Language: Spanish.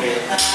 Thank